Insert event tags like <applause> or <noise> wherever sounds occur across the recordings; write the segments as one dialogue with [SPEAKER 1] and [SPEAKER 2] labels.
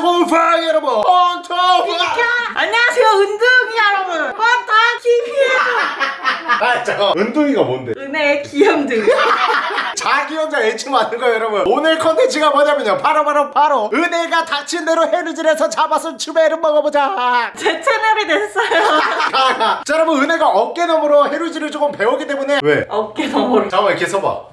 [SPEAKER 1] 안녕하세요 곰팡이 여러분. 헌터파
[SPEAKER 2] 안녕하세요 은둥이 여러분. 헌터 TV예요
[SPEAKER 1] 아 잠깐 은둥이가 뭔데?
[SPEAKER 2] 은혜의 귀염둥이.
[SPEAKER 1] 자기 혼자 애칭 맞는 거예요 여러분. 오늘 컨텐츠가 뭐냐면요. 바로 바로 바로 은혜가 닥친 대로 해루질에서 잡아서 추배를 먹어보자.
[SPEAKER 2] 제 채널이 됐어요.
[SPEAKER 1] 자 여러분 은혜가 어깨너머로 해루질을 조금 배우기 때문에 왜?
[SPEAKER 2] 어깨 너머로.
[SPEAKER 1] 잠깐만 이렇게 서봐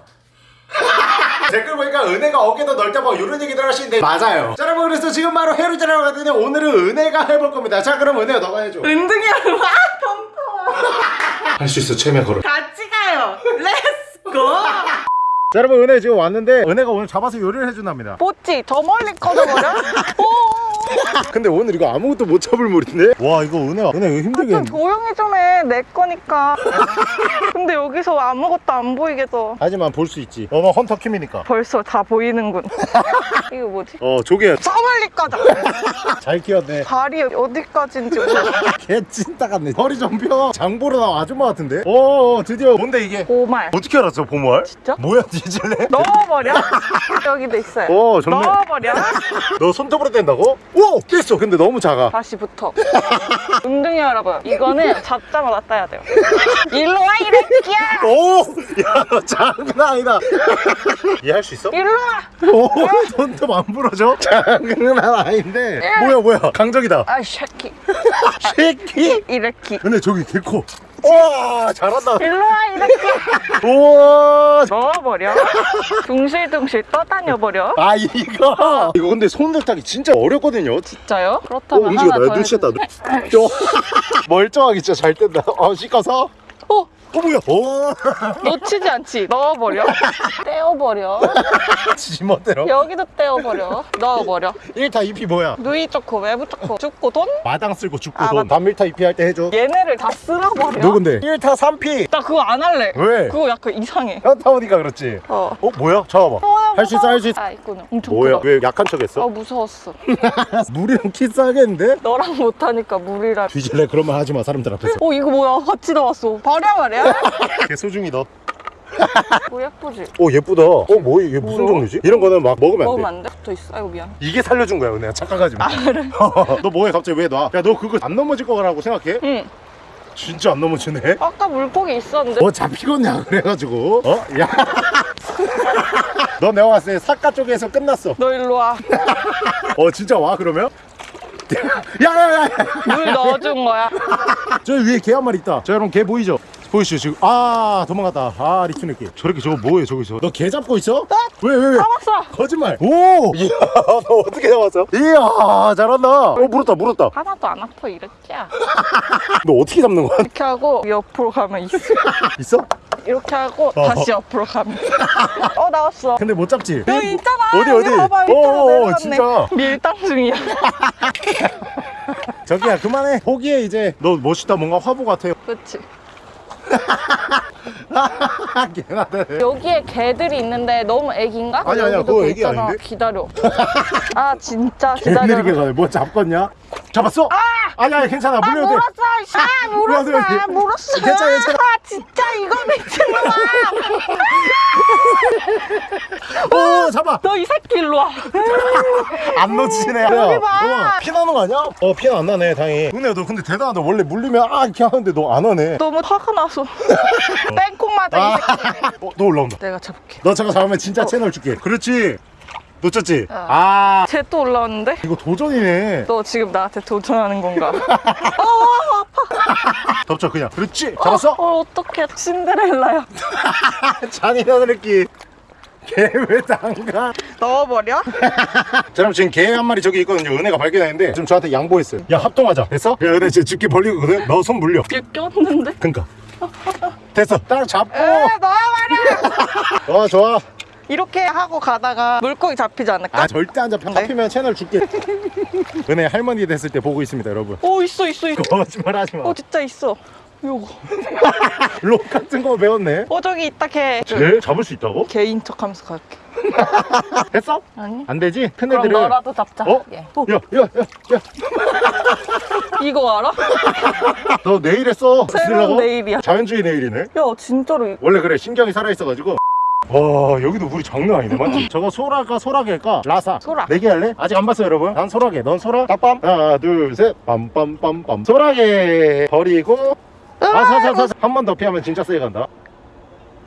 [SPEAKER 1] 댓글 보니까 은혜가 어깨도 넓다 뭐 이런 얘기들 하시는데. 맞아요. 자 여러분 그래서 지금 바로 해루질 하러 가더니 오늘은 은혜가 해볼 겁니다. 자 그럼 은혜야 너가 해줘.
[SPEAKER 2] 은둥이 여러분 아 덤터워
[SPEAKER 1] 할수 있어 최면 걸어.
[SPEAKER 2] 같이 가요. Let's go
[SPEAKER 1] 자 여러분 은혜 지금 왔는데 은혜가 오늘 잡아서 요리를 해준답니다.
[SPEAKER 2] 뽀찌 더 멀리 꺼져버려 <laughs>
[SPEAKER 1] 근데 오늘 이거 아무것도 못 잡을 물인데? 와 이거 은혜야 은혜 이거
[SPEAKER 2] 좀
[SPEAKER 1] 힘들겠네
[SPEAKER 2] 조용히 좀 해 내 거니까. <laughs> 근데 여기서 아무것도 안 보이겠어
[SPEAKER 1] 하지만 볼 수 있지. 너는 헌터킴이니까.
[SPEAKER 2] 벌써 다 보이는군. <laughs> 이거 뭐지?
[SPEAKER 1] 어 조개
[SPEAKER 2] 저 멀리 꺼져
[SPEAKER 1] 잘 키웠네.
[SPEAKER 2] 발이 어디까지인지 몰라.
[SPEAKER 1] 개 찐따 같네. 허리 좀펴. 장보러 나온 아줌마 같은데? 오 드디어. 뭔데 이게?
[SPEAKER 2] 고말.
[SPEAKER 1] 어떻게 알았어 보모알?
[SPEAKER 2] 진짜?
[SPEAKER 1] 뭐야 뒤질래?
[SPEAKER 2] 넣어버려. 여기도 있어요.
[SPEAKER 1] 오 좋네.
[SPEAKER 2] 넣어버려. <laughs>
[SPEAKER 1] 너 손톱으로 뗀다고? 오! 깼어. 근데 너무 작아.
[SPEAKER 2] 다시 붙어. 은둥이 여러분 이거는 잡자마자 따야 돼요. 일로 와 이래 끼야!
[SPEAKER 1] 오! 야너 장난 아니다. <laughs> 얘 할 수 있어?
[SPEAKER 2] 일로 와!
[SPEAKER 1] 오! 손톱 안 부러져? 장난 아닌데. 뭐야 뭐야? 강적이다.
[SPEAKER 2] 아이 샤키 <laughs>
[SPEAKER 1] 새끼?
[SPEAKER 2] 이래끼.
[SPEAKER 1] 근데 저기 개코 와 잘한다.
[SPEAKER 2] 일로 와 이래끼야
[SPEAKER 1] 우와.
[SPEAKER 2] 넣어버려. 둥실둥실 떠다녀버려.
[SPEAKER 1] 아 이거. 이거 근데 손을 타기 진짜 어렵거든요.
[SPEAKER 2] 진짜요?
[SPEAKER 1] 어
[SPEAKER 2] 그렇다면
[SPEAKER 1] 움직여
[SPEAKER 2] 하나
[SPEAKER 1] 나더눈 씻었다
[SPEAKER 2] 해주세요.
[SPEAKER 1] 눈. 저 멀쩡하게 진짜 잘 뗀다. 어 씻어서 어어 뭐야? 오 <laughs>
[SPEAKER 2] 놓치지 않지. 넣어버려. <laughs> 떼어버려. <laughs>
[SPEAKER 1] 지멋대로
[SPEAKER 2] 여기도 떼어버려. 넣어버려.
[SPEAKER 1] 1타 2피 뭐야?
[SPEAKER 2] 누이 좋고 외부 좋고 죽고 돈?
[SPEAKER 1] 마당 쓸고 죽고
[SPEAKER 2] 아,
[SPEAKER 1] 돈. 1타 2피 할 때 해줘.
[SPEAKER 2] 얘네를 다 쓸어버려.
[SPEAKER 1] 너 근데? 1타 3피.
[SPEAKER 2] 나 그거 안 할래.
[SPEAKER 1] 왜?
[SPEAKER 2] 그거 약간 이상해.
[SPEAKER 1] 현타 오니까 그렇지.
[SPEAKER 2] 어.
[SPEAKER 1] 어 뭐야? 잡아봐. 할수 있어 할 수 있어.
[SPEAKER 2] 아 이거는 엄청
[SPEAKER 1] 뭐야?
[SPEAKER 2] 크다.
[SPEAKER 1] 왜 약한 척 했어?
[SPEAKER 2] 아 무서웠어.
[SPEAKER 1] 물이랑 키스하겠는데?
[SPEAKER 2] 너랑 못하니까 물이라
[SPEAKER 1] 뒤질래? 그런 말 하지 마 사람들 앞에서.
[SPEAKER 2] 어 이거 뭐야? 같이 나왔어. 버려 말이야
[SPEAKER 1] 개 소중히
[SPEAKER 2] 너뭐 예쁘지?
[SPEAKER 1] 오 예쁘다 어 뭐 이게 무슨
[SPEAKER 2] 뭐야?
[SPEAKER 1] 종류지? 이런 거는 막 먹으면 안돼
[SPEAKER 2] 먹으면 안 돼? 붙어 있어 아이고 미안
[SPEAKER 1] 이게 살려준 거야 은혜야 착각하지 마. <laughs> 너 뭐해 갑자기 왜 놔? 야 너 그거 안 넘어질 거라고 생각해?
[SPEAKER 2] 응
[SPEAKER 1] 진짜 안 넘어지네.
[SPEAKER 2] 아까 물고기 있었는데
[SPEAKER 1] 뭐 잡히겠냐 그래가지고 어? 야. <laughs> 너 내가 봤을 때 사과 쪽에서 끝났어.
[SPEAKER 2] 너 일로 와물 <laughs>
[SPEAKER 1] 어 진짜 와 그러면? 야야야.
[SPEAKER 2] 넣어준 거야
[SPEAKER 1] 저 위에 개 한 마리 있다. 저 여러분 개 보이죠? 보이시죠 지금? 아 도망갔다. 아 리큐 느낌. 저렇게 저거 뭐해 저기서? 너 개 잡고 있어? 왜왜 왜?
[SPEAKER 2] 잡았어
[SPEAKER 1] 거짓말. 오. 이야 너 어떻게 잡았어? 이야 잘한다. 어 물었다 물었다.
[SPEAKER 2] 하나도 안 아파 이랬지야 <laughs>
[SPEAKER 1] 너 어떻게 잡는 거야?
[SPEAKER 2] 이렇게 하고 옆으로 가면 있어 <laughs>
[SPEAKER 1] 있어?
[SPEAKER 2] 이렇게 하고
[SPEAKER 1] 어.
[SPEAKER 2] 다시 옆으로 가면 어 나왔어
[SPEAKER 1] 근데 못 잡지?
[SPEAKER 2] 여기 있잖아
[SPEAKER 1] 어디, 어디?
[SPEAKER 2] 봐봐 밑으로
[SPEAKER 1] 어,
[SPEAKER 2] 내려갔네
[SPEAKER 1] 진짜.
[SPEAKER 2] 밀당 중이야 <laughs>
[SPEAKER 1] 저기야 그만해 포기해 이제 너 멋있다 뭔가 화보 같아
[SPEAKER 2] 그치
[SPEAKER 1] 개나다네
[SPEAKER 2] 여기에 개들이 있는데 너무 애기인가?
[SPEAKER 1] 아니, 아니야, 그거
[SPEAKER 2] 개
[SPEAKER 1] 애기
[SPEAKER 2] 있잖아.
[SPEAKER 1] 아닌데?
[SPEAKER 2] 기다려 아 진짜 <laughs> 기다려
[SPEAKER 1] 개느리게 가네 뭐 잡겠냐? 잡았어? 아니 아니 괜찮아
[SPEAKER 2] 아
[SPEAKER 1] 물려도 돼
[SPEAKER 2] 물었어 아 <laughs> 물었어. 아, 물었어
[SPEAKER 1] 괜찮아, 괜찮아.
[SPEAKER 2] 아 진짜 이거 미친놈아 <laughs>
[SPEAKER 1] 오 잡아
[SPEAKER 2] 너 이 새끼 일로
[SPEAKER 1] 와안 놓치네
[SPEAKER 2] 여기 봐.
[SPEAKER 1] 우와, 피 나는 거 아니야? 어 피는 안 나네 다행히 은혜야 너 근데 대단하다 원래 물리면 아 이렇게 하는데 너 안 하네
[SPEAKER 2] 너무 화가 나서 <laughs> 땡콩 맞아 이 새끼
[SPEAKER 1] 어, 너 올라온다.
[SPEAKER 2] 내가 잡을게.
[SPEAKER 1] 너 저거 잡으면 진짜 채널 줄게. 그렇지. 놓쳤지?
[SPEAKER 2] 어.
[SPEAKER 1] 아.
[SPEAKER 2] 쟤 또 올라왔는데?
[SPEAKER 1] 이거 도전이네.
[SPEAKER 2] 너 지금 나한테 도전하는 건가? <laughs> 어,
[SPEAKER 1] 덮쳐 그냥. 그렇지. 잡았어?
[SPEAKER 2] 어, 어떡해. 신데렐라야. <laughs>
[SPEAKER 1] 잔인한 느낌 개왜 당가?
[SPEAKER 2] 넣어버려?
[SPEAKER 1] 자 그럼 지금 개 한 마리 저기 있거든요. 은혜가 발견했는데 지금 저한테 양보했어요. 야 합동하자. 됐어? 야 은혜 지금 집게 벌리거든. 너 손 물려.
[SPEAKER 2] 얘 꼈는데?
[SPEAKER 1] 그니까 <laughs> 됐어. 딱 잡고.
[SPEAKER 2] 에 넣어버려 <laughs>
[SPEAKER 1] 좋아 좋아.
[SPEAKER 2] 이렇게 하고 가다가 물고기 잡히지 않을까?
[SPEAKER 1] 아 절대 안 잡혀.
[SPEAKER 2] 네?
[SPEAKER 1] 잡히면 채널 줄게. <laughs> 은혜 할머니 됐을 때 보고 있습니다 여러분.
[SPEAKER 2] 오 있어 있어 있어.
[SPEAKER 1] 거짓말 하지마.
[SPEAKER 2] 어 진짜 있어 요거 <laughs>
[SPEAKER 1] 록 같은 거 배웠네
[SPEAKER 2] 어 저기 있다 걔
[SPEAKER 1] 쟤 잡을 수 있다고?
[SPEAKER 2] 개인 척하면서 갈게 <laughs>
[SPEAKER 1] 됐어?
[SPEAKER 2] 아니
[SPEAKER 1] 안 되지? 큰
[SPEAKER 2] 그럼
[SPEAKER 1] 애들은
[SPEAKER 2] 너라도 잡자
[SPEAKER 1] 어?
[SPEAKER 2] 예.
[SPEAKER 1] 야 야 야 야
[SPEAKER 2] 이거 알아? <laughs>
[SPEAKER 1] 너 내일 했어
[SPEAKER 2] 새로운? 내일이야
[SPEAKER 1] 자연주의 내일이네
[SPEAKER 2] 야 진짜로 이-
[SPEAKER 1] 원래 그래 신경이 살아있어가지고 와 여기도 물이 장난 아니네 맞지? 저거 소라가 소라게일까? 라사
[SPEAKER 2] 소라.
[SPEAKER 1] 내기 할래? 아직 안 봤어요 여러분 난 소라게 넌 소라? 따빰 하나 둘셋 빰빰빰빰 소라게 버리고 아사사사 한 번 더 피하면 진짜 세게 간다.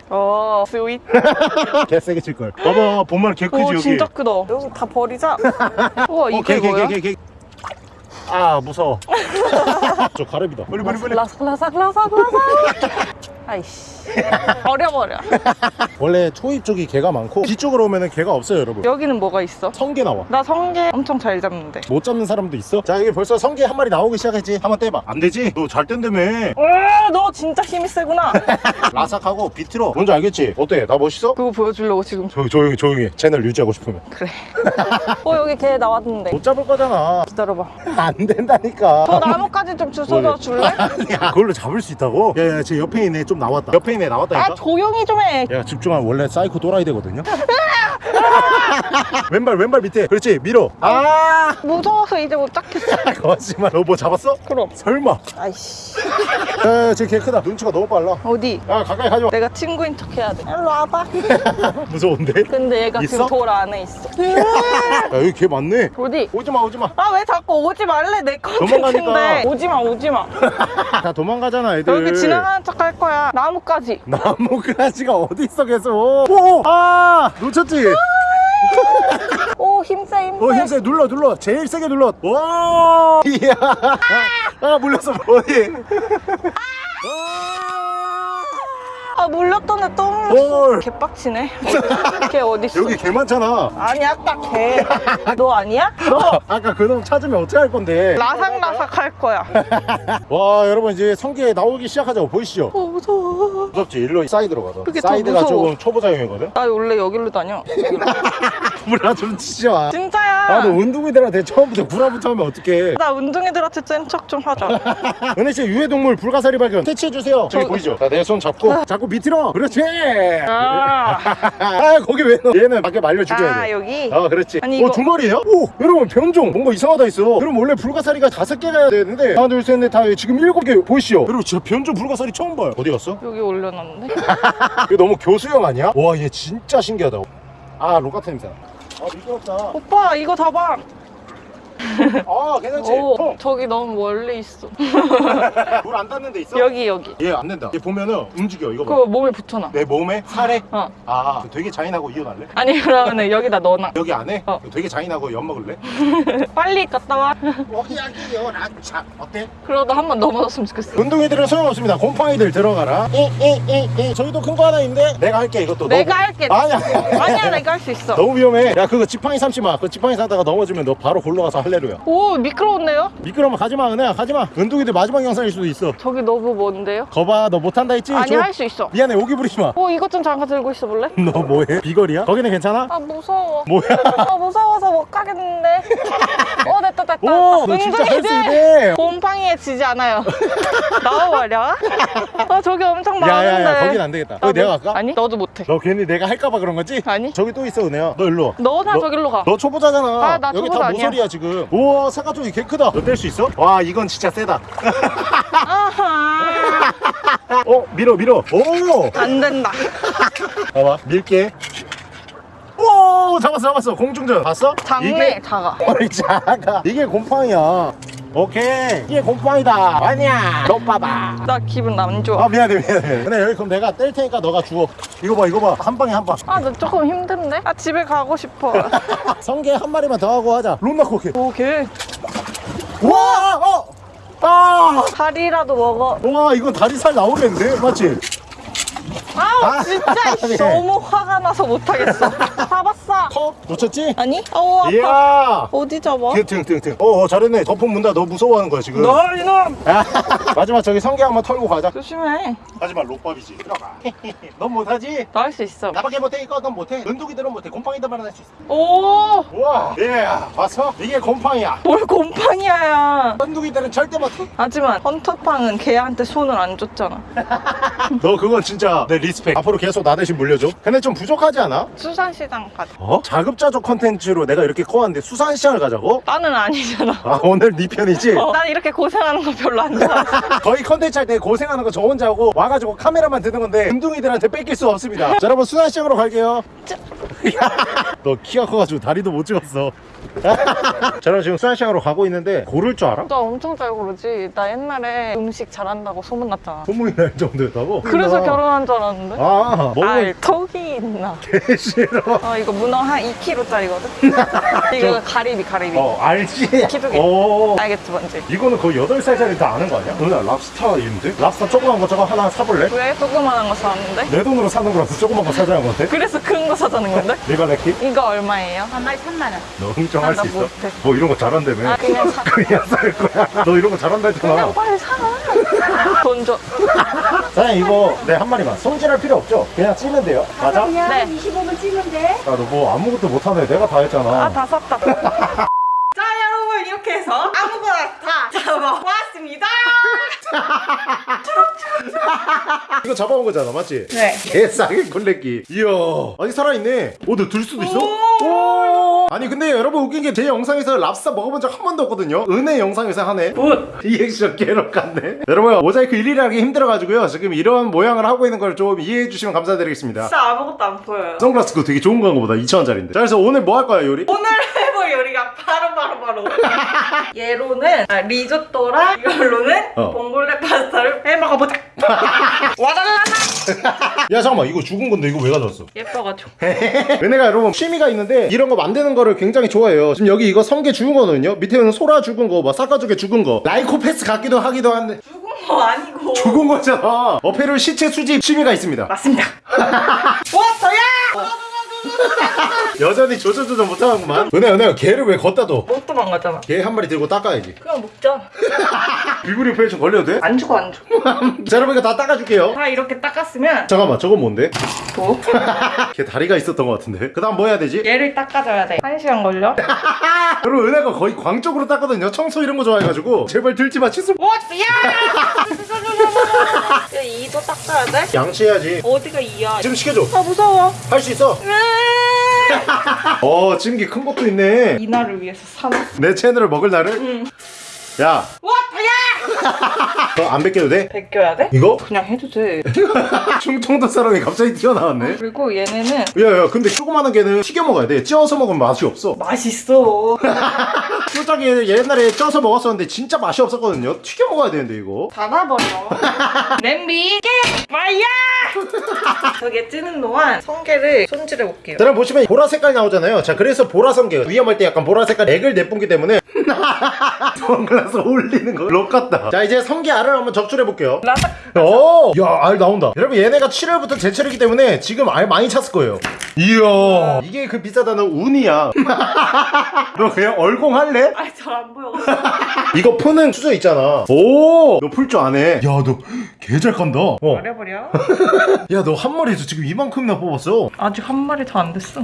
[SPEAKER 2] 어 스윗. <laughs>
[SPEAKER 1] 개 세게 칠걸. 봐봐 본말 개 크지
[SPEAKER 2] 오
[SPEAKER 1] 여기.
[SPEAKER 2] 진짜 크다. 여기 다 버리자. <laughs> 우와
[SPEAKER 1] 어,
[SPEAKER 2] 이게
[SPEAKER 1] 개, 개,
[SPEAKER 2] 뭐야?
[SPEAKER 1] 개, 개, 개. 아 무서워. <laughs> 저 가래비다. 빨리 빨리 빨리.
[SPEAKER 2] 라삭 라삭 라삭 라삭 아이씨. 버려버려. <laughs>
[SPEAKER 1] 원래 초입 쪽이 개가 많고 뒤쪽으로 오면 은 개가 없어요 여러분.
[SPEAKER 2] 여기는 뭐가 있어?
[SPEAKER 1] 성게 나와.
[SPEAKER 2] 나 성게 엄청 잘 잡는데.
[SPEAKER 1] 못 잡는 사람도 있어? 자 여기 벌써 성게 한 마리 나오기 시작했지. 한번 떼봐. 안 되지? 너 잘 뗀다며.
[SPEAKER 2] 너 진짜 힘이 세구나. <laughs>
[SPEAKER 1] 라삭하고 비트로 뭔지 알겠지? 어때? 나 멋있어?
[SPEAKER 2] 그거 보여주려고 지금.
[SPEAKER 1] 조, 조용히 조용히 해. 채널 유지하고 싶으면.
[SPEAKER 2] 그래. <laughs> 어 여기 개 나왔는데.
[SPEAKER 1] 못 잡을 거잖아.
[SPEAKER 2] 기다려봐.
[SPEAKER 1] 안 된다니까.
[SPEAKER 2] 저 나뭇가지 좀 주워다 줄래?
[SPEAKER 1] 야 그걸로 잡을 수 있다고? 야야 제 옆에 있네. 좀 나왔다. 옆에 있네 나왔다니까?
[SPEAKER 2] 아 조용히 좀해.
[SPEAKER 1] 야 집중하면 원래 사이코 또라이 되거든요 <laughs> 왼발 왼발 밑에. 그렇지 밀어. 아.
[SPEAKER 2] 무서워서 이제 못 잡겠어. <laughs>
[SPEAKER 1] 거짓말. 너뭐 잡았어?
[SPEAKER 2] 그럼.
[SPEAKER 1] 설마.
[SPEAKER 2] 아이씨. <laughs>
[SPEAKER 1] 야쟤개 크다. 눈치가 너무 빨라.
[SPEAKER 2] 어디?
[SPEAKER 1] 야 가까이 가져와
[SPEAKER 2] 내가 친구인 척 해야 돼. 일로 와봐.
[SPEAKER 1] 무서운데?
[SPEAKER 2] 근데 얘가
[SPEAKER 1] 있어?
[SPEAKER 2] 지금 돌 안에 있어.
[SPEAKER 1] 야 여기 개 많네?
[SPEAKER 2] 어디?
[SPEAKER 1] 오지마 오지마.
[SPEAKER 2] 아 왜 자꾸 오지 말래? 내
[SPEAKER 1] 도망가니까.
[SPEAKER 2] 컨텐츠인데. 오지마 오지마.
[SPEAKER 1] 다 도망가잖아 애들.
[SPEAKER 2] 여기 지나가는 척 할 거야. 나뭇가지.
[SPEAKER 1] 나무가지가 어디 있어 계속? 오! 아 놓쳤지?
[SPEAKER 2] 오 힘세 힘세
[SPEAKER 1] 어 힘세 눌러 눌러. 제일 세게 눌러. 와. <laughs> 이야. 아 물렸어 어디
[SPEAKER 2] 아 물렸던 애또
[SPEAKER 1] 헐.
[SPEAKER 2] 물렸어. 개빡치네. <laughs> 걔 어딨어?
[SPEAKER 1] 여기 개 많잖아.
[SPEAKER 2] 아니 아까 걔너 <laughs> 아니야? 너
[SPEAKER 1] 아까 그놈 찾으면 어떻게 할 건데?
[SPEAKER 2] 라삭라삭 할 거야. <laughs>
[SPEAKER 1] 와 여러분 이제 성게 나오기 시작하자고 보이시죠?
[SPEAKER 2] 어 무서워.
[SPEAKER 1] 무섭지? 일로 사이드로 가서.
[SPEAKER 2] 그게 더
[SPEAKER 1] 사이드가
[SPEAKER 2] 무서워.
[SPEAKER 1] 조금 초보자용이거든?
[SPEAKER 2] 나 원래 여기로 다녀.
[SPEAKER 1] 불화 좀 치지 마.
[SPEAKER 2] 진짜야.
[SPEAKER 1] 아너 운동이들한테 처음부터 불화부터 하면 어떡해?
[SPEAKER 2] 나 운동이들한테 센척좀 하자.
[SPEAKER 1] 은혜 씨 유해동물 불가사리 발견 캐치해주세요. 저기
[SPEAKER 2] 저-
[SPEAKER 1] 보이죠? 자, 내 손 잡고 자꾸 밑으로. 그렇지.
[SPEAKER 2] 아, <laughs>
[SPEAKER 1] 아 거기 왜 넣어? 얘는 밖에 말려 죽여야
[SPEAKER 2] 아
[SPEAKER 1] 돼.
[SPEAKER 2] 여기?
[SPEAKER 1] 아 그렇지.
[SPEAKER 2] 아니,
[SPEAKER 1] 어
[SPEAKER 2] 이거-
[SPEAKER 1] 두 마리예요? 오 여러분 변종 뭔가 이상하다 있어. 그럼 원래 불가사리가 다섯 개가 되는데 하나 둘 셋 넷 다 지금 일곱 개 보이시죠? 여러분 진짜 변종 불가사리 처음 봐요. 어디 갔어?
[SPEAKER 2] 여기 올려놨는데? <laughs>
[SPEAKER 1] 이거 너무 교수형 아니야? 와 얘 진짜 신기하다. 아 로카트 냄새 아 미끄럽다.
[SPEAKER 2] 오빠 이거 잡아
[SPEAKER 1] 아 괜찮지?
[SPEAKER 2] 오 저기 너무 멀리 있어. <laughs>
[SPEAKER 1] 물 안 닿는 데 있어?
[SPEAKER 2] 여기 여기.
[SPEAKER 1] 얘 안 된다. 얘 보면은 움직여 이거 봐.
[SPEAKER 2] 그거 몸에 붙여놔.
[SPEAKER 1] 내 몸에? 살에?
[SPEAKER 2] 어.
[SPEAKER 1] 아 되게 잔인하고 이혼할래?
[SPEAKER 2] 아니 그러면은 여기다 넣어놔.
[SPEAKER 1] 여기 안에
[SPEAKER 2] 어.
[SPEAKER 1] 되게 잔인하고 엿 먹을래? <laughs>
[SPEAKER 2] 빨리 갔다 와.
[SPEAKER 1] 여기야기요. 라차 어때?
[SPEAKER 2] 그러다 한 번 넘어졌으면 좋겠어.
[SPEAKER 1] 운동이들은 소용없습니다. 곰팡이들 들어가라. 에에에에 저기도 큰 거 하나 있는데? 내가 할게 이것도.
[SPEAKER 2] 내가
[SPEAKER 1] 너...
[SPEAKER 2] 할게.
[SPEAKER 1] 아니야.
[SPEAKER 2] 아니야 내가 할 수 있어. <laughs>
[SPEAKER 1] 너무 위험해. 야 그거 지팡이 삼지 마 그 지팡이 사다가 넘어지면 너 바로 골로 가서 할래루야
[SPEAKER 2] 오 미끄러운데요?
[SPEAKER 1] 미끄러면 가지마 은혜야 가지마 운동이들 마지막 영상일 수도 있어
[SPEAKER 2] 저기 너무 먼데요?
[SPEAKER 1] 거봐 너 못한다 했지?
[SPEAKER 2] 아니
[SPEAKER 1] 저-
[SPEAKER 2] 할수 있어
[SPEAKER 1] 미안해 오기 부리지 마너
[SPEAKER 2] 오 이것 좀 잠깐 들고 있어 볼래? <laughs>
[SPEAKER 1] 뭐해? 비거리야? 거기는 괜찮아?
[SPEAKER 2] 아 무서워
[SPEAKER 1] 뭐야? <laughs>
[SPEAKER 2] 아 무서워서 못 가겠는데 어 됐다 됐다
[SPEAKER 1] 오, 너 진짜 할수
[SPEAKER 2] 은근히들
[SPEAKER 1] 있네.
[SPEAKER 2] 곰팡이에 지지 않아요 <laughs> 나와버려 아 저기 엄청 많은데
[SPEAKER 1] 야야야 거긴 안 되겠다 거기
[SPEAKER 2] 아,
[SPEAKER 1] 내가
[SPEAKER 2] 너-
[SPEAKER 1] 갈까?
[SPEAKER 2] 아니 너도 못해
[SPEAKER 1] 너 괜히 내가 할까봐 그런 거지?
[SPEAKER 2] 아니
[SPEAKER 1] 저기 또 있어 은혜야 너 일로 와
[SPEAKER 2] 너나
[SPEAKER 1] 너-
[SPEAKER 2] 저길로
[SPEAKER 1] 가너 초보자잖아
[SPEAKER 2] 아, 나
[SPEAKER 1] 여기
[SPEAKER 2] 초보자
[SPEAKER 1] 다
[SPEAKER 2] 아니야.
[SPEAKER 1] 모서리야 지금 우와 사과 쪽이 개 크다. 너 뗄 수 있어? 와 이건 진짜 세다. <laughs> 어 밀어 밀어. 오!
[SPEAKER 2] 안 된다.
[SPEAKER 1] 봐봐 밀게. 오 잡았어 잡았어. 공중전. 봤어?
[SPEAKER 2] 작네
[SPEAKER 1] 이게
[SPEAKER 2] 작아.
[SPEAKER 1] 어이 작아. 이게 곰팡이야 오케이. 이게 곰팡이다. 아니야. 너 봐봐.
[SPEAKER 2] 나 기분 안 좋아.
[SPEAKER 1] 아 미안해 미안해. 근데 여기 그럼 내가 뗄 테니까 너가 주워. 이거 봐 이거 봐한 방에 한방.
[SPEAKER 2] 아 나 조금 힘든데? 아 집에 가고 싶어. <laughs>
[SPEAKER 1] 성게 한 마리만 더 하고 하자. 롬나 코게
[SPEAKER 2] 오케이.
[SPEAKER 1] 와! 어! 아!
[SPEAKER 2] 다리라도 먹어.
[SPEAKER 1] 와 이건 다리살 나오겠는데? 맞지?
[SPEAKER 2] 아우
[SPEAKER 1] 아,
[SPEAKER 2] 진짜 이씨,
[SPEAKER 1] 미안해.
[SPEAKER 2] 너무 화가 나서 못하겠어. 잡았어.
[SPEAKER 1] 컵 놓쳤지?
[SPEAKER 2] 아니? 어우 아파.
[SPEAKER 1] 이야.
[SPEAKER 2] 어디 잡아?
[SPEAKER 1] 등등등등 어, 어 잘했네. 덮은 문다. 너 무서워하는 거야 지금.
[SPEAKER 2] 너 이놈!
[SPEAKER 1] 아, <laughs> 마지막 저기 성게 한번 털고 가자.
[SPEAKER 2] 조심해.
[SPEAKER 1] 하지만 롯밥이지. 들어가. <laughs> 넌 못하지?
[SPEAKER 2] 나 할 수 있어.
[SPEAKER 1] 나밖에 못해 이거. 넌 못해. 은두기들은 못해. 곰팡이들만 할 수 있어.
[SPEAKER 2] 오!
[SPEAKER 1] 우와. 예 봤어? 이게 곰팡이야.
[SPEAKER 2] 뭘 곰팡이야.
[SPEAKER 1] 은두기들은 절대 못해.
[SPEAKER 2] 하지만 헌터팡은 걔한테 손을 안 줬잖아. <laughs>
[SPEAKER 1] 너 그건 진짜 내 리스펙 앞으로 계속 나 대신 물려줘 근데 좀 부족하지 않아?
[SPEAKER 2] 수산시장 가자
[SPEAKER 1] 아 어? 자급자족 컨텐츠로 내가 이렇게 커왔는데 수산시장을 가자고?
[SPEAKER 2] 나는 아니잖아.
[SPEAKER 1] 아 오늘 네 편이지?
[SPEAKER 2] 어, 난 이렇게 고생하는 거 별로 안 좋아해. <laughs>
[SPEAKER 1] 거의 컨텐츠 할 때 고생하는 거 저 혼자 하고 와가지고 카메라만 드는 건데 금둥이들한테 뺏길 수 없습니다 자 여러분 수산시장으로 갈게요 <laughs> 너 키가 커가지고 다리도 못 찍었어 <laughs> 저는 지금 수산시장으로 가고 있는데 고를 줄 알아?
[SPEAKER 2] 나 엄청 잘 고르지. 나 옛날에 음식 잘한다고 소문났잖아.
[SPEAKER 1] 소문이 날 정도였다고?
[SPEAKER 2] 그래서 결혼한 줄 알았는데.
[SPEAKER 1] 아 먹으면
[SPEAKER 2] 알 턱이 있나? <laughs>
[SPEAKER 1] 개 싫어
[SPEAKER 2] 어, 이거 문어 한 2kg짜리거든? <laughs> 이거 가리비, 가리비.
[SPEAKER 1] 어 알지?
[SPEAKER 2] 기둥이.
[SPEAKER 1] 어
[SPEAKER 2] 알겠지, 뭔지?
[SPEAKER 1] 이거는 거의 8살짜리 다 아는 거 아니야? 누나 랍스타 있는데? 랍스타 조그만 거 저거 하나 사볼래?
[SPEAKER 2] 왜 조그만한 거 사왔는데?
[SPEAKER 1] 내 돈으로 사는 거라서 조그만 거 사자는 건데?
[SPEAKER 2] 그래서 큰 거 사자는 건데?
[SPEAKER 1] 리바레키?
[SPEAKER 2] 이거 얼마예요?
[SPEAKER 3] 한 마리 3만 원.
[SPEAKER 1] 너흥 정할
[SPEAKER 2] 아,
[SPEAKER 1] 나수 있어?
[SPEAKER 2] 못해.
[SPEAKER 1] 뭐 이런 거 잘한다며
[SPEAKER 2] 아, 그냥 사. <laughs>
[SPEAKER 1] 그냥 살 거야 너 이런 거 잘한다 했잖아
[SPEAKER 2] 그냥 빨리 사. 돈 줘. <laughs>
[SPEAKER 1] 사장님 이거 네한 마리만 손질할 필요 없죠? 그냥 찌면 돼요 맞아?
[SPEAKER 3] 그냥
[SPEAKER 2] 네.
[SPEAKER 3] 25분 찌면 돼.
[SPEAKER 1] 야너 뭐 아무것도 못하네 내가 다 했잖아
[SPEAKER 2] 아, 다 샀다. <laughs> 자, 여러분, 이렇게 해서 아무거나 다 잡아왔습니다. <laughs>
[SPEAKER 1] 이거 잡아온 거잖아 맞지?
[SPEAKER 2] 네.
[SPEAKER 1] 개싸게 콜렉기 이야 아니 살아있네 오너들 수도 있어? 오 아니 근데 여러분 웃긴 게 제 영상에서 랍스타 먹어본 적 한 번도 없거든요 은혜 영상에서 하네
[SPEAKER 2] 굿. <laughs>
[SPEAKER 1] 리액션 개럭같네 여러분 모자이크 일일이 하기 힘들어가지고요 지금 이런 모양을 하고 있는 걸 좀 이해해 주시면 감사드리겠습니다
[SPEAKER 2] 진짜 아무것도 안 보여요.
[SPEAKER 1] 선글라스 그거 되게 좋은 건가 보다 2,000원짜리인데 자 그래서 오늘 뭐 할 거야 요리?
[SPEAKER 2] 오늘 해볼 요리가 바로 바로 바로 얘로는 아, 리조또랑 이걸로는
[SPEAKER 1] 어.
[SPEAKER 2] 파스타를 해 먹어보자. <laughs> 와달라나
[SPEAKER 1] 야 잠깐만. 이거 죽은 건데 이거 왜 가져왔어?
[SPEAKER 2] 예뻐가지고. <laughs>
[SPEAKER 1] 은혜가 여러분 취미가 있는데 이런 거 만드는 거를 굉장히 좋아해요. 지금 여기 이거 성게 죽은 거거든요. 밑에는 소라 죽은 거막 삭가죽에 죽은 거. 라이코패스 같기도 하기도 한데.
[SPEAKER 2] 죽은 거 아니고.
[SPEAKER 1] 죽은 거잖아 어패를 시체 수집 취미가 있습니다.
[SPEAKER 2] 맞습니다. <laughs> 왔어야 <laughs>
[SPEAKER 1] 여전히 조조조조 못하는구만. 은혜 은혜 걔를 왜 걷다 둬?
[SPEAKER 2] 못 도망가잖아.
[SPEAKER 1] 걔한 마리 들고 닦아야지.
[SPEAKER 2] 그냥 먹자. <laughs>
[SPEAKER 1] 비브리 오페레이션 걸려도 돼?
[SPEAKER 2] 안 죽어 안 죽어.
[SPEAKER 1] 자 여러분 이거 다 닦아줄게요.
[SPEAKER 2] 다 이렇게 닦았으면
[SPEAKER 1] 잠깐만 저건 뭔데?
[SPEAKER 2] 뭐? <laughs>
[SPEAKER 1] 걔 다리가 있었던 것 같은데. 그 다음 뭐 해야 되지?
[SPEAKER 2] 얘를 닦아줘야 돼한 시간 걸려?
[SPEAKER 1] 여러분 은혜가 거의 광적으로 닦거든요. 청소 이런 거 좋아해가지고. 제발 들지 마 칫솔
[SPEAKER 2] 왔어야 이도 닦아야 돼?
[SPEAKER 1] 양치해야지.
[SPEAKER 2] 어디가 이야
[SPEAKER 1] 지금 시켜줘.
[SPEAKER 2] 아 무서워.
[SPEAKER 1] 할 수 있어. <laughs> 어 찜기 큰 것도 있네.
[SPEAKER 2] 이날을 위해서 사놨어.
[SPEAKER 1] 내 채널을 먹을 날을?
[SPEAKER 2] 응.
[SPEAKER 1] 야.
[SPEAKER 2] 왔 어야
[SPEAKER 1] 그거 안 벗겨도 돼?
[SPEAKER 2] 벗겨야 돼?
[SPEAKER 1] 이거?
[SPEAKER 2] 그냥 해도 돼. <laughs>
[SPEAKER 1] 충청도 사람이 갑자기 튀어나왔네.
[SPEAKER 2] 그리고 얘네는
[SPEAKER 1] 야야 근데 조그마한 개는 튀겨 먹어야 돼. 찌어서 먹으면 맛이 없어.
[SPEAKER 2] 맛있어. <laughs>
[SPEAKER 1] 솔직히 옛날에 쪄서 먹었었는데 진짜 맛이 없었거든요. 튀겨 먹어야 되는데 이거.
[SPEAKER 2] 닫아버려. <laughs> 냄비 깨! 마야! 저게 찌는 동안 성게를 손질해 볼게요.
[SPEAKER 1] 여러분 보시면 보라 색깔 나오잖아요. 자 그래서 보라 성게. 위험할 때 약간 보라 색깔 액을 내뿜기 때문에 선글라스 올리는 거록 같다 자 이제 성게 알을 한번 적출해 볼게요.
[SPEAKER 2] 라삭
[SPEAKER 1] 오야알 나온다. 여러분 얘네가 7월부터 제철이기 때문에 지금 알 많이 찼을 거예요. 이야. 이게 그 비싸다는 운이야. <laughs> 너 그냥 얼공 할래?
[SPEAKER 2] 아이 잘안 보여. <laughs>
[SPEAKER 1] 이거 푸는 수저 있잖아. 오너 풀 줄 아네. 야너 개잘 간다. 어.
[SPEAKER 2] 버려버려. <laughs>
[SPEAKER 1] 야너 한 마리에서 지금 이만큼이나 뽑았어.
[SPEAKER 2] 아직 한 마리 다 안 됐어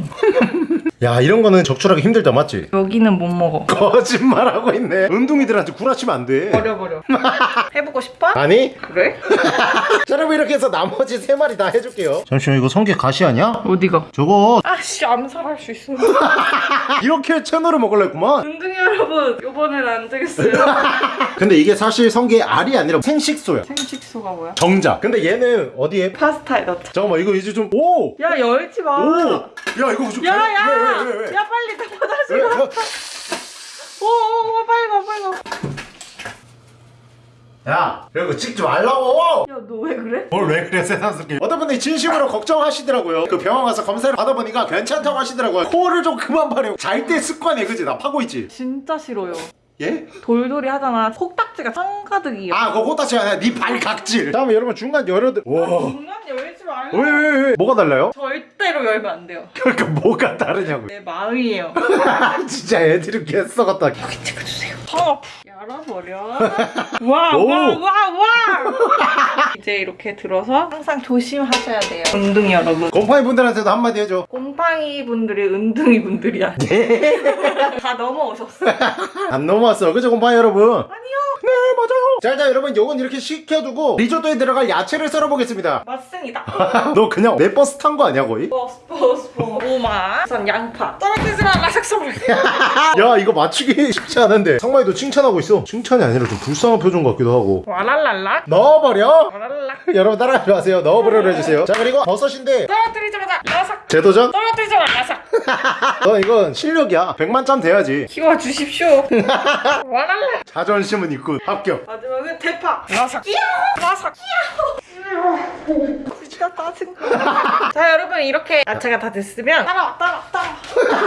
[SPEAKER 1] 야 이런 거는 적출하기 힘들다 맞지?
[SPEAKER 2] 여기는 못 먹어.
[SPEAKER 1] 거짓말하고 있네. 은둥이들한테 구라치면 안돼.
[SPEAKER 2] 버려 버려 <laughs> 해보고 싶어?
[SPEAKER 1] 아니?
[SPEAKER 2] 그래? <laughs>
[SPEAKER 1] 자 여러분 이렇게 해서 나머지 세 마리 다 해줄게요 잠시만 이거 성게 가시 아니야?
[SPEAKER 2] 어디가?
[SPEAKER 1] 저거
[SPEAKER 2] 아씨 암살할 수 있어 <laughs>
[SPEAKER 1] 이렇게 채널을 먹을랬구만
[SPEAKER 2] 은둥이 여러분 요번엔 안 되겠어요 <laughs>
[SPEAKER 1] 근데 이게 사실 성게 알이 아니라 생식소야
[SPEAKER 2] 생식소가 뭐야?
[SPEAKER 1] 정자 근데 얘는 어디에?
[SPEAKER 2] 파스타에 넣자
[SPEAKER 1] 잠깐만 이거 이제 좀 오!
[SPEAKER 2] 야 열지 마
[SPEAKER 1] 오! 야 이거 좀
[SPEAKER 2] 야,
[SPEAKER 1] 왜,
[SPEAKER 2] 야! 야, 빨리 나 화장실
[SPEAKER 1] 왜?
[SPEAKER 2] 가.
[SPEAKER 1] 야,
[SPEAKER 2] 오, 오, 오, 빨리 가, 빨리 가.
[SPEAKER 1] 야 이거 찍지 말라고!
[SPEAKER 2] 야, 너 왜 그래?
[SPEAKER 1] 뭘 왜 그래 세상스럽게. 어떤 분이 진심으로 걱정하시더라고요. 그 병원 가서 검사를 받아보니까 괜찮다고 하시더라고요. 코를 좀 그만 파래요 잘때 습관이야 그지? 나 파고 있지?
[SPEAKER 2] 진짜 싫어요.
[SPEAKER 1] 예?
[SPEAKER 2] 돌돌이 하잖아. 속딱지가 한가득이야.
[SPEAKER 1] 아 그거 호타치 아니야 네 발각질 다음에 여러분 중간 열어도 와
[SPEAKER 2] 중간 열지 말고.
[SPEAKER 1] 왜왜 왜 뭐가 달라요?
[SPEAKER 2] 절대로 열면 안 돼요.
[SPEAKER 1] 그러니까 뭐가 다르냐고요
[SPEAKER 2] 내 마음이에요. <laughs>
[SPEAKER 1] 진짜 애들이 개썩었다
[SPEAKER 2] 찍어주세요. 어, 열어버려. 와,
[SPEAKER 1] 오.
[SPEAKER 2] 와, 와, 와. <laughs> 이제 이렇게 들어서 항상 조심하셔야 돼요. 은둥이 여러분.
[SPEAKER 1] 곰팡이 분들한테도 한마디 해줘
[SPEAKER 2] 곰팡이 분들이 은둥이 분들이야. <laughs> 다 넘어오셨어.
[SPEAKER 1] 안 넘어 왔어 그죠 곰팡이 여러분?
[SPEAKER 2] 아니요.
[SPEAKER 1] 네 맞아요 자 일단 여러분 요건 이렇게 식혀두고 리조또에 들어갈 야채를 썰어보겠습니다
[SPEAKER 2] 맞습니다. <laughs>
[SPEAKER 1] 너 그냥 내 버스 탄 거 아니야 거의?
[SPEAKER 2] 버스, 버스, 버스. 오마, 우선 양파, 떨어지지 마 라삭 선물.
[SPEAKER 1] 야 이거 맞추기 쉽지 않은데 상마이 도 칭찬하고 있어 칭찬이 아니라 좀 불쌍한 표정 같기도 하고
[SPEAKER 2] 와랄랄라,
[SPEAKER 1] 넣어버려
[SPEAKER 2] 와랄라.
[SPEAKER 1] 여러분 따라하지 마세요 넣어버려 해주세요 자 그리고 버섯인데
[SPEAKER 2] 떨어뜨리자마자 라삭.
[SPEAKER 1] 재도전?
[SPEAKER 2] 떨어뜨리자마자 라삭. <laughs>
[SPEAKER 1] 너 이건 실력이야 100만 점 돼야지
[SPEAKER 2] 키워주십시오. <laughs> 와랄라.
[SPEAKER 1] 자존심은 있군 합격
[SPEAKER 2] 마지막은 대파. 라삭. 끼야. 라삭. 끼야. 진짜 짜증나. 자 여러분 이렇게 야채가 다 됐으면 따라와 따라와 따라와.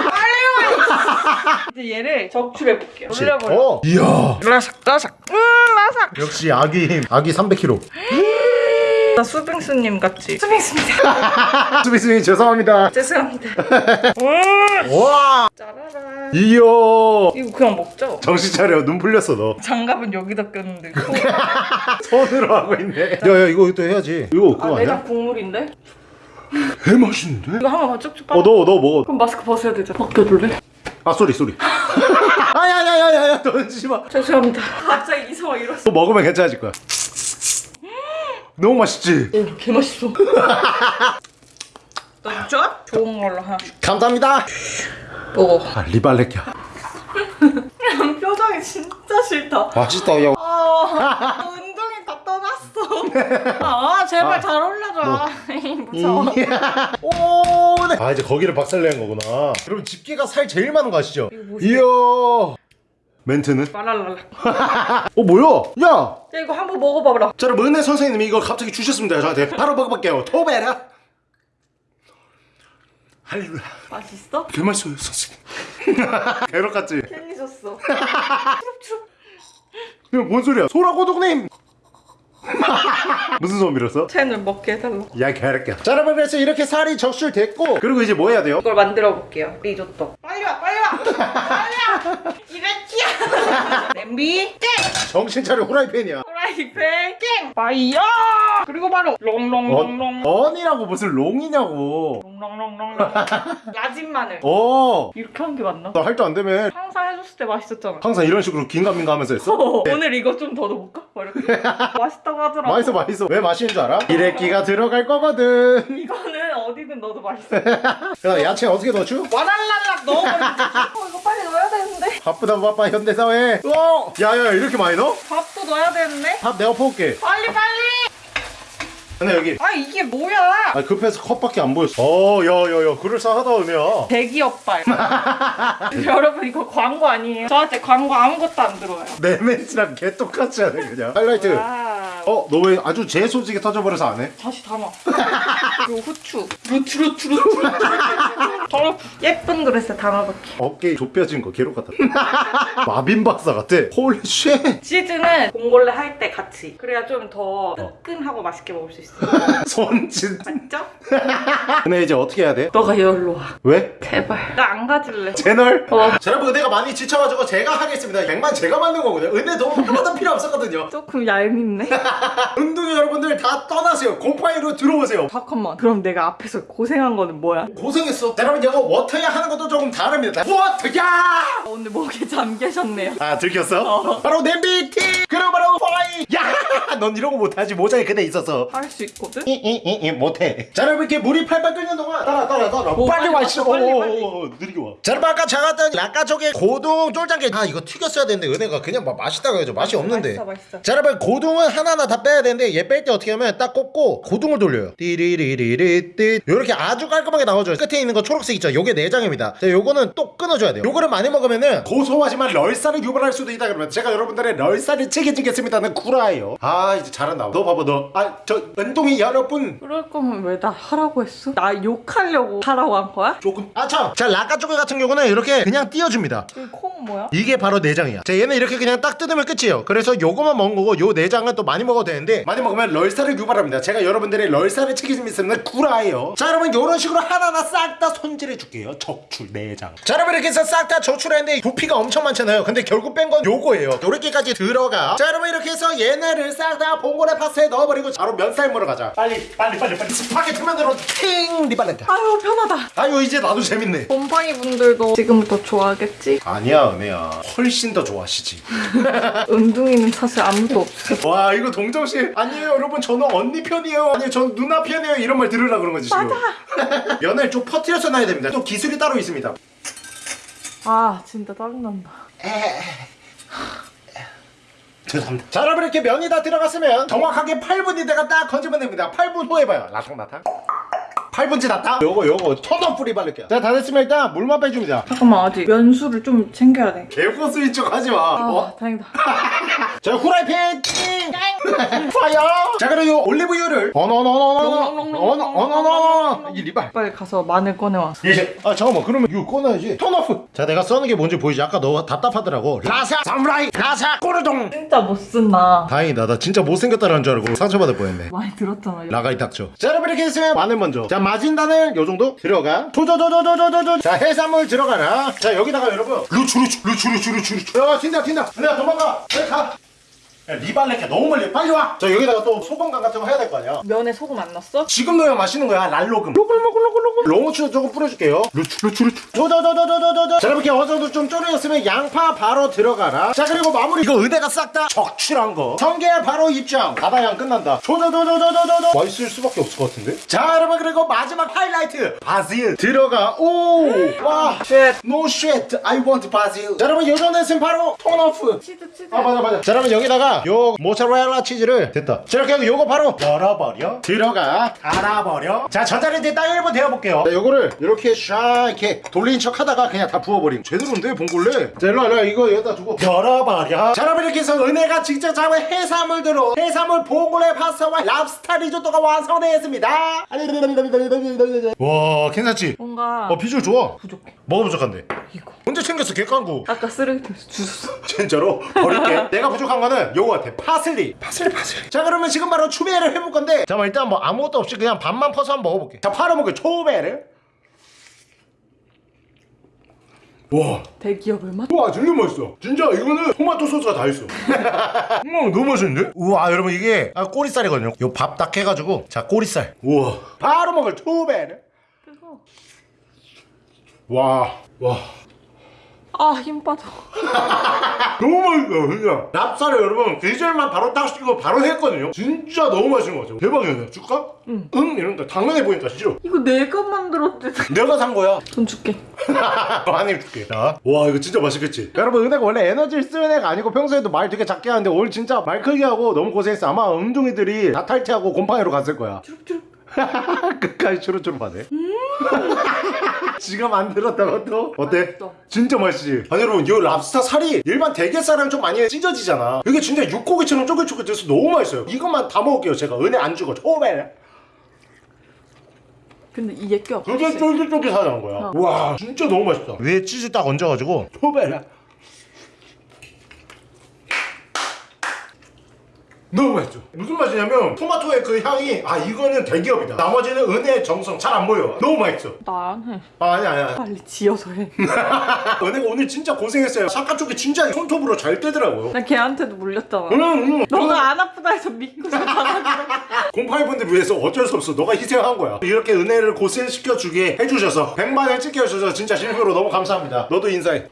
[SPEAKER 2] 빨리 와. 이제 얘를 적출해 볼게요. 올려버려.
[SPEAKER 1] 어 이야
[SPEAKER 2] 라삭 라삭. 음 라삭.
[SPEAKER 1] 역시 아기 힘 아기 300kg <gasps>
[SPEAKER 2] 나 수빙수님 같지? 수빙수입니다. <laughs>
[SPEAKER 1] 수비수님 죄송합니다 <laughs>
[SPEAKER 2] 죄송합니다. 음. <laughs>
[SPEAKER 1] 와
[SPEAKER 2] 짜라란.
[SPEAKER 1] 이야
[SPEAKER 2] 이거 그냥 먹죠?
[SPEAKER 1] 정신 차려 눈 풀렸어 너
[SPEAKER 2] 장갑은 여기다 꼈는데. <laughs>
[SPEAKER 1] 손으로 하고 있네 야야 이거 또 해야지 이거
[SPEAKER 2] 아
[SPEAKER 1] 그거
[SPEAKER 2] 내장
[SPEAKER 1] 아니야?
[SPEAKER 2] 국물인데?
[SPEAKER 1] 개 맛있는데?
[SPEAKER 2] 이거 한 번만 쭉쭉 빨아.
[SPEAKER 1] 어너너 먹어
[SPEAKER 2] 그럼 마스크 벗어야 되잖아. 벗겨줄래?
[SPEAKER 1] 아 sorry sorry <laughs> 아야야야야야 던지마
[SPEAKER 2] 죄송합니다. 갑자기 이성아 이랬어.
[SPEAKER 1] 또 먹으면 괜찮아질 거야 너무 맛있지?
[SPEAKER 2] 오, 개 맛있어. 너 진짜? 좋은 걸로 하나.
[SPEAKER 1] 감사합니다
[SPEAKER 2] 먹어.
[SPEAKER 1] 아 리발레키야
[SPEAKER 2] 표정이 진짜 싫다.
[SPEAKER 1] 맛있다 야
[SPEAKER 2] 아, 운동이 다 떠났어. <laughs> 아, 제발 잘 올려줘. <laughs> 무서워. <laughs>
[SPEAKER 1] 오, 네. 아 이제 거기를 박살내는 거구나. 여러분 집게가 살 제일 많은 거 아시죠? 이야. 멘트는?
[SPEAKER 2] 말랄랄라.
[SPEAKER 1] 어 뭐야? 야,
[SPEAKER 2] 야, 이거 한번 먹어봐라.
[SPEAKER 1] 자 여러분 은혜 선생님이 이걸 갑자기 주셨습니다 저한테. 바로 먹어볼게요. 토베라. 할렐루야.
[SPEAKER 2] 맛있어?
[SPEAKER 1] 개 맛있어요 선생님. 개럭 같지?
[SPEAKER 2] 괜히 줬어. <laughs>
[SPEAKER 1] 이거 뭔 소리야? 소라고독님. <laughs> 무슨 소음 빌었어?
[SPEAKER 2] 채널 먹게 해달라고.
[SPEAKER 1] 야 개럭야. 자 여러분 그래서 이렇게 살이 적출됐고 그리고 이제 뭐 해야 돼요?
[SPEAKER 2] 이걸 만들어 볼게요. 리조또. 빨리 와, 빨리 와. 빨리 와. <laughs> 이랬지야. 냄비 깽.
[SPEAKER 1] 정신 차려 후라이팬이야.
[SPEAKER 2] 프라이팬 깽. 파이어. 그리고 바로 롱롱롱롱.
[SPEAKER 1] 어, 언이라고 무슨 롱이냐고.
[SPEAKER 2] 롱롱롱롱. 야진 <laughs> 마늘.
[SPEAKER 1] 어.
[SPEAKER 2] 이렇게 한 게 맞나?
[SPEAKER 1] 나할때안 되면
[SPEAKER 2] 항상 해줬을 때 맛있었잖아.
[SPEAKER 1] 항상 이런 식으로 긴가민가 하면서 했어? <laughs>
[SPEAKER 2] 오늘 이거 좀 더 넣어볼까? 뭐 이렇게 <laughs> 맛있다고 하더라고.
[SPEAKER 1] 맛있어 맛있어 왜 맛있는 줄 알아? 이래끼가 들어갈 거거든
[SPEAKER 2] 이거는 어디든 넣어도 맛있어.
[SPEAKER 1] 야 야채 어떻게 넣어줘?
[SPEAKER 2] 와랄랄락 넣어버리면 어, 이거 빨리 넣어야 되는데.
[SPEAKER 1] 바쁘다 바빠 현대사회 어! 야야 이렇게 많이 넣어?
[SPEAKER 2] 밥도 넣어야 되는데.
[SPEAKER 1] 밥 내가 퍼올게
[SPEAKER 2] 빨리 빨리.
[SPEAKER 1] 근데 여기
[SPEAKER 2] 아 이게 뭐야?
[SPEAKER 1] 아 급해서 컵밖에 안 보였어 어 야야야 그럴싸하다 은혜야
[SPEAKER 2] 대기업발. <laughs> 여러분 이거 광고 아니에요? 저한테 광고 아무것도 안 들어와요.
[SPEAKER 1] 내 멘트랑 개 똑같지 않아 그냥 하이라이트
[SPEAKER 2] 와.
[SPEAKER 1] 어너 왜 아주 재소지게 터져버려서 안 해?
[SPEAKER 2] 다시 담아. 그리고 후추. 루트 루트 루트. 더러 예쁜 그릇에 담아볼게.
[SPEAKER 1] 어깨 좁혀진 거 개로 같다 <laughs> 마빈 박사 같아 holy shit
[SPEAKER 2] 치즈는 봉골레 할 때 같이. 그래야 좀 더 뜨끈하고 맛있게 먹을 수 있어. <laughs>
[SPEAKER 1] 손짓
[SPEAKER 2] 맞죠?
[SPEAKER 1] 근데 이제 어떻게 해야 돼?
[SPEAKER 2] 너가 여기로 와.
[SPEAKER 1] 왜?
[SPEAKER 2] 제발. 나 안 가질래.
[SPEAKER 1] 채널?
[SPEAKER 2] 어.
[SPEAKER 1] 자, 여러분 은혜가 많이 지쳐가지고 제가 하겠습니다 100만 제가 만든 거거든요 은혜 너무 하나도 필요 없었거든요
[SPEAKER 2] 조금 얄밉네. <laughs>
[SPEAKER 1] 운동이 여러분들 다 떠나세요 곰팡이로 들어오세요
[SPEAKER 2] 잠깐만. 그럼 내가 앞에서 고생한 거는 뭐야?
[SPEAKER 1] 고생했어 자, 여러분 이거 워터야 하는 것도 조금 다릅니다 워터야
[SPEAKER 2] 아, 오늘 목에 잠 계셨네요.
[SPEAKER 1] 아 들켰어? 바로 냄비티 그리고 바로 파이 야넌 이런 거 못하지 모자에 그대 있어서
[SPEAKER 2] 할수 있거든?
[SPEAKER 1] 이이 이 못해. 자 여러분 이렇게 물이 팔팔 끓는 동안 따라 따라 따라.
[SPEAKER 2] 오,
[SPEAKER 1] 빨리
[SPEAKER 2] 빨리
[SPEAKER 1] 와
[SPEAKER 2] 와,
[SPEAKER 1] 있어.
[SPEAKER 2] 빨리,
[SPEAKER 1] 오,
[SPEAKER 2] 빨리.
[SPEAKER 1] 오, 오, 느리게 와 자 여러분 아까 작았던 락가족의 고동 쫄장게. 아 이거 튀겼어야 되는데 은혜가 그냥 막 맛있다고 해줘. 맛이 없는데.
[SPEAKER 2] 맛있어, 맛있어.
[SPEAKER 1] 자 여러분 고동은 하나하나 다 빼야 되는데 얘 뺄 때 어떻게 하면 딱 꽂고 고동을 돌려요. 띠리리리리띠 요렇게 아주 깔끔하게 나오죠 끝에 있는 거 초록색 있죠? 요게 내장입니다. 자 요거는 또 끊어줘야 돼요. 요거를 많이 먹으면은 고소하지만 럴살을 유발할 수도 있다 그러면 제가 여러분들의 럴살을 책임지겠습니다는 구라예요. 아 이제 잘한다. 너 봐봐 너아저 은동이 여러분
[SPEAKER 2] 그럴 거면 왜 나 하라고 했어? 나 욕하려고 하라고 한 거야?
[SPEAKER 1] 조금 아참 자 락가초코 같은 경우는 이렇게 그냥 띄워줍니다
[SPEAKER 2] 이콩 뭐야?
[SPEAKER 1] 이게 바로 내장이야. 자, 얘는 이렇게 그냥 딱 뜯으면 끝이에요. 그래서 요거만 먹은 거고 요 내장은 또 많이 먹어도 되는데 많이 먹으면 럴살을 유발합니다. 제가 여러분들의 럴살을 책임있으면 구라예요. 자, 여러분 요런 식으로 하나하나 싹 다 손질해 줄게요. 적출 내장. 자, 여러분 이렇게 해서 싹 다 적출했는데 부피가 엄청 많잖아요. 근데 결국 뺀 건 요거예요. 요렇게까지 들어가. 자, 여러분 이렇게 해서 얘네를 싹 다 봉골레 파스에 넣어버리고 바로 면살 먹으러 가자. 빨리, 빨리, 빨리, 빨리. 스파게티 면으로 팅 리발렌타.
[SPEAKER 2] 아유 편하다.
[SPEAKER 1] 아유 이제 나도 재밌네.
[SPEAKER 2] 곰팡이 분들도 지금부터 좋아하겠지?
[SPEAKER 1] 아니야 은혜야 훨씬 더 좋아하시지 <laughs>
[SPEAKER 2] 은둥이는 사실 아무도 없어.
[SPEAKER 1] 와 이거 동정심 아니에요 여러분 저는 언니 편이에요 아니 전 누나 편이에요 이런 말 들으라 그런 거지 지금 면을 좀 <laughs> 퍼뜨려서 놔야 됩니다 또 기술이 따로 있습니다
[SPEAKER 2] 아 진짜 짜증난다
[SPEAKER 1] 죄송합니다. 자 여러분 이렇게 면이 다 들어갔으면 정확하게 8분이 내가 딱 건지면 됩니다. 8분 후에 봐요. 라탕라탕 8분 지났다 요거 요거 천원 뿌리 바를게요 자 다 됐으면 일단 물만 빼줍니다
[SPEAKER 2] 잠깐만 아직 면수를 좀 챙겨야 돼
[SPEAKER 1] 개고수인 척 하지마
[SPEAKER 2] 아,
[SPEAKER 1] 어?
[SPEAKER 2] 다행이다
[SPEAKER 1] 자 후라이팬 띵! Fire 자 그리고 올리브유를 어너너너너너너너너너너 이 리발
[SPEAKER 2] 빨리 가서 마늘 꺼내와
[SPEAKER 1] 예. 아 잠깐만 그러면 이거 꺼놔야지 turn off 자 내가 써는 게 뭔지 보이지 아까 너 답답하더라고 라사 사무라이 라사 꼬르동
[SPEAKER 2] 진짜 못 쓴다
[SPEAKER 1] 다행이다 나 진짜 못생겼다라는 줄 알고 상처받을 뻔했네
[SPEAKER 2] 많이 들었잖아
[SPEAKER 1] 라가이 닥쳐 자 여러분 이렇게 했으면 마늘 먼저 자 마진단을 요 정도 들어가. 조조조조조조조조 자 해산물 들어가라. 자 여기다가 여러분. 루추 루추 루추 루추 루추 루추. 야 튄다 튄다. 내가 도망가. 빨리 가 야, 리발레게 너무 멀리 빨리 와 자 여기다가 또 소금간 같은 거 해야 될 거 아니야
[SPEAKER 2] 면에 소금 안 넣었어?
[SPEAKER 1] 지금 넣어야 맛있는 거야 랄로금 로글로글로글로글 롱후추 조금 뿌려줄게요 루추 루추 루추 조조조조조조조 자 이렇게 어느 정도 좀 졸여졌으면 양파 바로 들어가라 자 그리고 마무리 이거 의대가 싹 다 적출한 거 성게 바로 입장 바다양 끝난다 조조조조조조조 맛있을 수밖에 없을 것 같은데 자 여러분 그리고 마지막 하이라이트 바질 들어가 오와
[SPEAKER 2] 쉣
[SPEAKER 1] No shit, I want basil. 자, 여러분, 요 정도 했으면 바로 톤오프.
[SPEAKER 2] 치즈 치즈
[SPEAKER 1] 아 맞아 맞아 자 그러면 여기다가 요 모짜렐라 치즈를 됐다. 자 이렇게 하고 요거 바로 열어버려. 들어가. 갈아버려. 자 전자레인지에 딱 1분 데워볼게요. 자 요거를 이렇게 샤 이렇게 돌린 척 하다가 그냥 다 부어버림. 제대로인데 봉골레? 자 일로와 일로와. 이거 여기다 두고. 열어버려. 자 여러분 이렇게 해서 은혜가 직접 잡은 해산물들로 해산물 봉골레 파스타와 랍스타 리조또가 완성되었습니다. 와 괜찮지?
[SPEAKER 2] 뭔가
[SPEAKER 1] 어 비주얼 좋아.
[SPEAKER 2] 부족해
[SPEAKER 1] 뭐가 부족한데?
[SPEAKER 2] 이거.
[SPEAKER 1] 언제 챙겼어 개깡구?
[SPEAKER 2] 아까 쓰레기통에서 주웠어. <laughs>
[SPEAKER 1] 진짜로? 버릴게. <laughs> 내가 부족한 거는 요거 같아. 파슬리. 파슬리 파슬리. 자 그러면 지금 바로 추베를 해볼 건데. 잠깐만 일단 뭐 아무것도 없이 그냥 밥만 퍼서 한번 먹어볼게. 자 팔아먹을 초베를. 와.
[SPEAKER 2] 대기업을 맛?
[SPEAKER 1] 와 진짜 맛있어. 진짜 이거는 토마토 소스가 다 있어. <laughs> 음 너무 맛있는데? 우와 여러분 이게 아, 꼬리살이거든요. 요 밥 딱 해가지고. 자 꼬리살. 우와. 바로 먹을 초베를.
[SPEAKER 2] 뜨거
[SPEAKER 1] 와 와.
[SPEAKER 2] 아 힘 빠져. <laughs>
[SPEAKER 1] 너무 맛있어요 진짜. 랍쌀을 여러분 계절만 바로 딱 시키고 바로 했거든요. 진짜 너무 맛있는 거 같아요. 대박이네 줄까? 응. 응? 이런다 당연해 보니까 싫어
[SPEAKER 2] 이거 내가 만들었대
[SPEAKER 1] 내가 산 거야.
[SPEAKER 2] 돈 줄게. <laughs>
[SPEAKER 1] 많이 줄게. 자. 와 이거 진짜 맛있겠지. 여러분 은혜가 원래 에너지를 쓰는 애가 아니고 평소에도 말 되게 작게 하는데 오늘 진짜 말 크게 하고 너무 고생했어. 아마 음둥이들이 다 탈퇴하고 곰팡이로 갔을 거야.
[SPEAKER 2] 주룩주룩 <laughs>
[SPEAKER 1] 끝까지 추루추루하네 <laughs> 지가 만들었다고 또? 어때?
[SPEAKER 2] 맛있어.
[SPEAKER 1] 진짜 맛있지? 아니 여러분 이 랍스타 살이 일반 대게살은 좀 많이 찢어지잖아. 이게 진짜 육고기처럼 쫄깃쫄깃해서 너무 맛있어요. 이것만 다 먹을게요 제가. 은혜 안 주고. 초베
[SPEAKER 2] 근데 이게 껴.
[SPEAKER 1] 그게 쫄깃쫄깃하다는 거야.
[SPEAKER 2] 어.
[SPEAKER 1] 와 진짜 너무 맛있다. 위에 치즈 딱 얹어가지고. 초베 너무 맛있죠. 무슨 맛이냐면 토마토의 그 향이 아 이거는 대기업이다. 나머지는 은혜의 정성 잘 안 보여. 너무 맛있어
[SPEAKER 2] 나 안해.
[SPEAKER 1] 아 아니 아니 아니
[SPEAKER 2] 빨리 지어서 해나 <laughs>
[SPEAKER 1] 은혜가 오늘 진짜 고생했어요. 삭가 쪽이 진짜 손톱으로 잘 떼더라고요.
[SPEAKER 2] 걔한테도 물렸잖아.
[SPEAKER 1] 응, 응.
[SPEAKER 2] 너가 안 아프다 해서 믿고서 받아들여
[SPEAKER 1] 공파이분들 위해서 어쩔 수 없어. 너가 희생한 거야. 이렇게 은혜를 고생시켜주게 해주셔서 100만을 찍혀주셔서 진짜 실수로 너무 감사합니다. 너도 인사해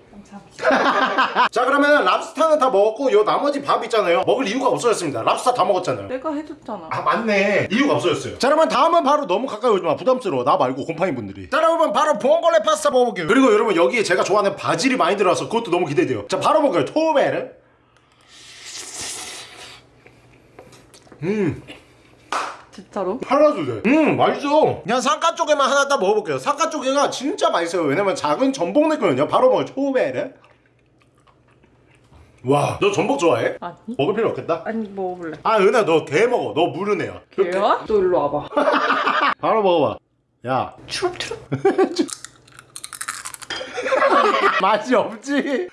[SPEAKER 1] <laughs> 자 그러면 랍스타는 다 먹었고 요 나머지 밥 있잖아요. 먹을 이유가 없어졌습니다. 랍스타 다 먹었잖아요.
[SPEAKER 2] 내가 해줬잖아.
[SPEAKER 1] 아 맞네. 이유가 없어졌어요. 자 그러면 다음은 바로 너무 가까이 오지마. 부담스러워. 나 말고 곰팡이 분들이. 자 여러분 바로 봉골레 파스타 먹어볼게요. 그리고 여러분 여기에 제가 좋아하는 바질이 많이 들어와서 그것도 너무 기대돼요. 자 바로 먹어요. 토메르 음.
[SPEAKER 2] 진짜로?
[SPEAKER 1] 하나도 돼. 음 맛있어. 그냥 상가 쪽에만 하나 딱 먹어볼게요. 상가 쪽에가 진짜 맛있어요. 왜냐면 작은 전복 넣거든요. 바로 먹어 초베르. 와, 너 전복 좋아해?
[SPEAKER 2] 아니
[SPEAKER 1] 먹을 필요 없겠다.
[SPEAKER 2] 아니 먹어볼래
[SPEAKER 1] 아, 은하 너게 먹어. 너 애야.
[SPEAKER 2] 걔야? 너 일로 와봐
[SPEAKER 1] 바로 먹어봐. 야,
[SPEAKER 2] 추룩추룩
[SPEAKER 1] 맛이 없지.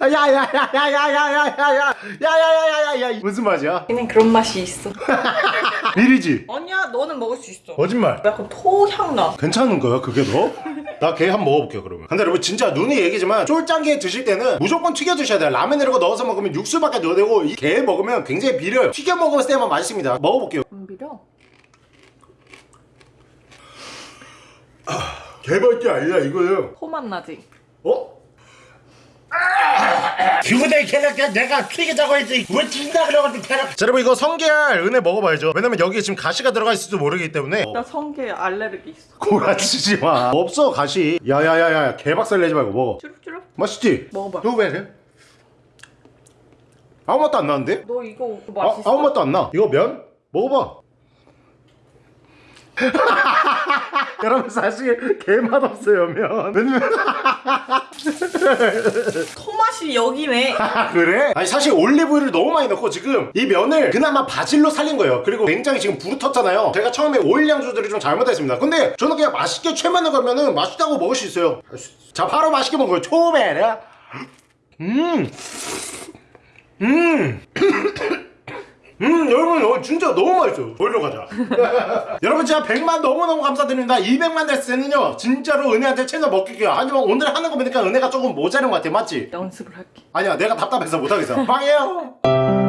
[SPEAKER 1] 아, 야야야야야야야야야야야야야야 무슨 맛이야?
[SPEAKER 2] 걔는 그런 맛이 있어
[SPEAKER 1] 미리지.
[SPEAKER 2] 아니야 너는 먹을 수 있어
[SPEAKER 1] 거짓말.
[SPEAKER 2] 약간 토향 나
[SPEAKER 1] 괜찮은 거야 그게 너? 나 게 한번 먹어볼게요 그러면 근데 여러분 진짜 눈이 얘기지만 쫄짱게 드실 때는 무조건 튀겨 드셔야 돼요 라면 이런 거 넣어서 먹으면 육수밖에 넣어야 되고 이 게 먹으면 굉장히 비려요 튀겨 먹었을 때만 맛있습니다 먹어볼게요
[SPEAKER 2] 안 비려?
[SPEAKER 1] 개발게 아니라 이거는
[SPEAKER 2] 포맛 나지?
[SPEAKER 1] 어? 그보다 캐럿 내가 튀게 자고 했지 왜 튄다 그래가지고 캐럿 자 여러분 이거 성게알 은혜 먹어봐야죠 왜냐면 여기에 지금 가시가 들어가 있을지도 모르기 때문에
[SPEAKER 2] 나 성게 알레르기 있어.
[SPEAKER 1] 고라치지 마 없어 가시 야야야야 개박살 내지 말고 먹어
[SPEAKER 2] 쭈룩쭈룩.
[SPEAKER 1] 맛있지?
[SPEAKER 2] 먹어봐.
[SPEAKER 1] 이거 왜 이래? 아무 맛도 안 나는데?
[SPEAKER 2] 너 이거
[SPEAKER 1] 아,
[SPEAKER 2] 맛있어?
[SPEAKER 1] 아무 맛도 안 나. 이거 면? 먹어봐. <laughs> 여러분 사실 개맛 없어요 면. 왜냐면 <laughs> <laughs>
[SPEAKER 2] 토맛이 여기네. <laughs>
[SPEAKER 1] 아 그래? 아니 사실 올리브유를 너무 많이 넣고 지금 이 면을 그나마 바질로 살린 거예요. 그리고 굉장히 지금 부르텄잖아요. 제가 처음에 오일 양조들이 좀 잘못했습니다. 근데 저는 그냥 맛있게 최면을 걸면은 맛있다고 먹을 수 있어요. 자 바로 맛있게 먹어요. 초베라. 음. 음. 음 여러분 어, 진짜 너무 맛있어요. 보이러 가자. <laughs> 여러분 진짜 100만 너무너무 감사드립니다. 200만 됐을 때는요 진짜로 은혜한테 채널 먹길게요. 하지만 오늘 하는 거 보니까 은혜가 조금 모자른 것 같아 맞지?
[SPEAKER 2] 연습을 할게.
[SPEAKER 1] 아니야 내가 답답해서 못하겠어. 빵해요